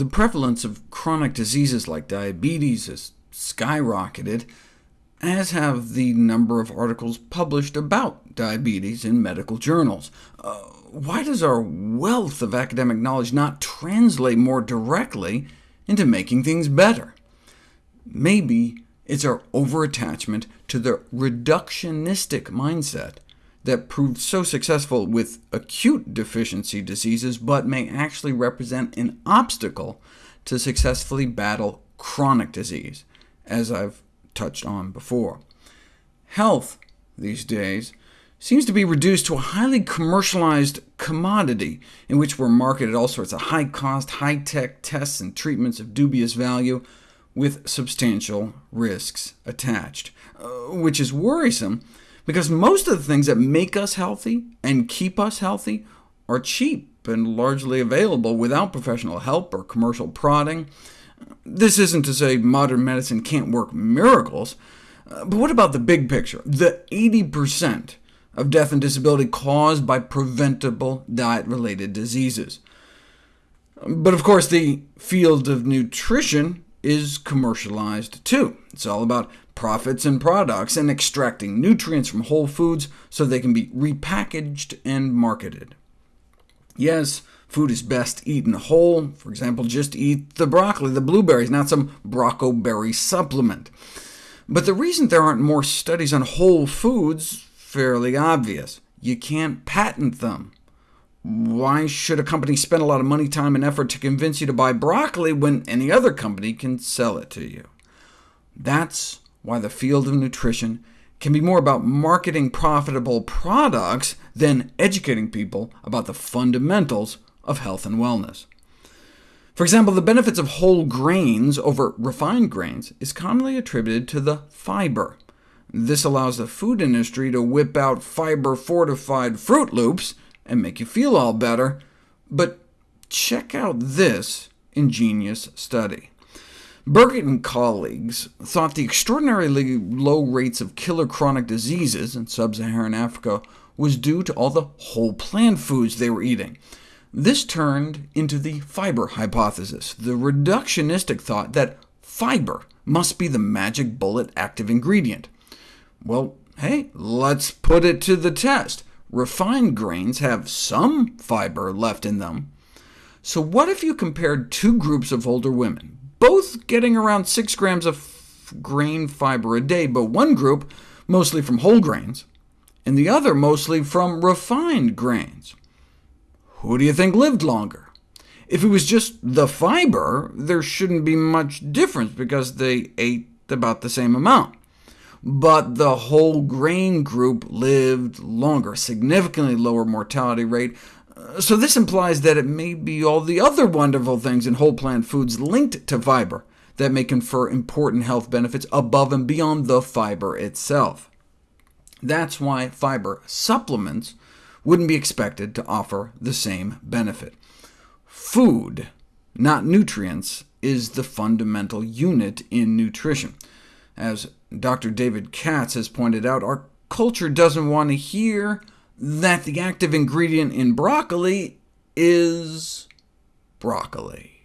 the prevalence of chronic diseases like diabetes has skyrocketed, as have the number of articles published about diabetes in medical journals. Uh, why does our wealth of academic knowledge not translate more directly into making things better? Maybe it's our overattachment to the reductionistic mindset that proved so successful with acute deficiency diseases, but may actually represent an obstacle to successfully battle chronic disease, as I've touched on before. Health, these days, seems to be reduced to a highly commercialized commodity, in which we're marketed all sorts of high-cost, high-tech tests and treatments of dubious value, with substantial risks attached, uh, which is worrisome, because most of the things that make us healthy and keep us healthy are cheap and largely available without professional help or commercial prodding. This isn't to say modern medicine can't work miracles, but what about the big picture, the 80% of death and disability caused by preventable diet-related diseases? But of course, the field of nutrition is commercialized too. It's all about profits and products, and extracting nutrients from whole foods so they can be repackaged and marketed. Yes, food is best eaten whole. For example, just eat the broccoli, the blueberries, not some brocoberry supplement. But the reason there aren't more studies on whole foods fairly obvious. You can't patent them. Why should a company spend a lot of money, time, and effort to convince you to buy broccoli when any other company can sell it to you? That's why the field of nutrition can be more about marketing profitable products than educating people about the fundamentals of health and wellness. For example, the benefits of whole grains over refined grains is commonly attributed to the fiber. This allows the food industry to whip out fiber-fortified Froot Loops and make you feel all better, but check out this ingenious study. Burkitt and colleagues thought the extraordinarily low rates of killer chronic diseases in sub-Saharan Africa was due to all the whole plant foods they were eating. This turned into the fiber hypothesis, the reductionistic thought that fiber must be the magic bullet active ingredient. Well, hey, let's put it to the test. Refined grains have some fiber left in them. So what if you compared two groups of older women, both getting around 6 grams of grain fiber a day, but one group mostly from whole grains, and the other mostly from refined grains? Who do you think lived longer? If it was just the fiber, there shouldn't be much difference, because they ate about the same amount but the whole grain group lived longer, significantly lower mortality rate, uh, so this implies that it may be all the other wonderful things in whole plant foods linked to fiber that may confer important health benefits above and beyond the fiber itself. That's why fiber supplements wouldn't be expected to offer the same benefit. Food, not nutrients, is the fundamental unit in nutrition. As Dr. David Katz has pointed out, our culture doesn't want to hear that the active ingredient in broccoli is broccoli.